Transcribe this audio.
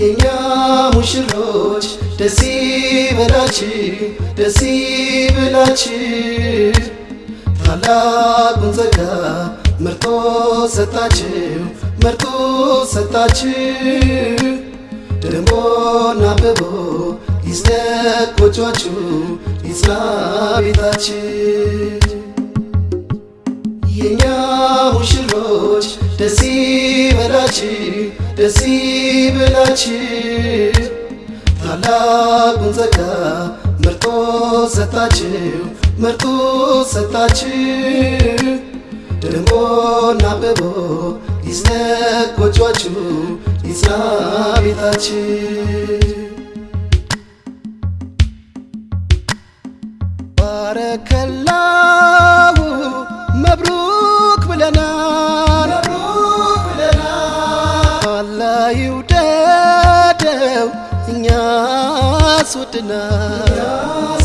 የኛ ሙሽሮች ደስ ይበላችሁ ደስ ይበላችሁ። ታላቁን ጸጋ መርጦ ሰጣችሁ መርጦ ሰጣችሁ። ደሞና አብቦ ይዝለቅ ጎጇችሁ ይጽና ቤታችሁ የኛ ሙሽሮች ደስ ይበላችሁ ደስ ይበላችሁ ታላቁን ጸጋ መርጦ ሰጣችሁ መርጦ ሰጣችሁ ደሞና አብቦ ይዝለቅ ጎጇችሁ ባረከላሁ ይውደደው እኛስ ወድናል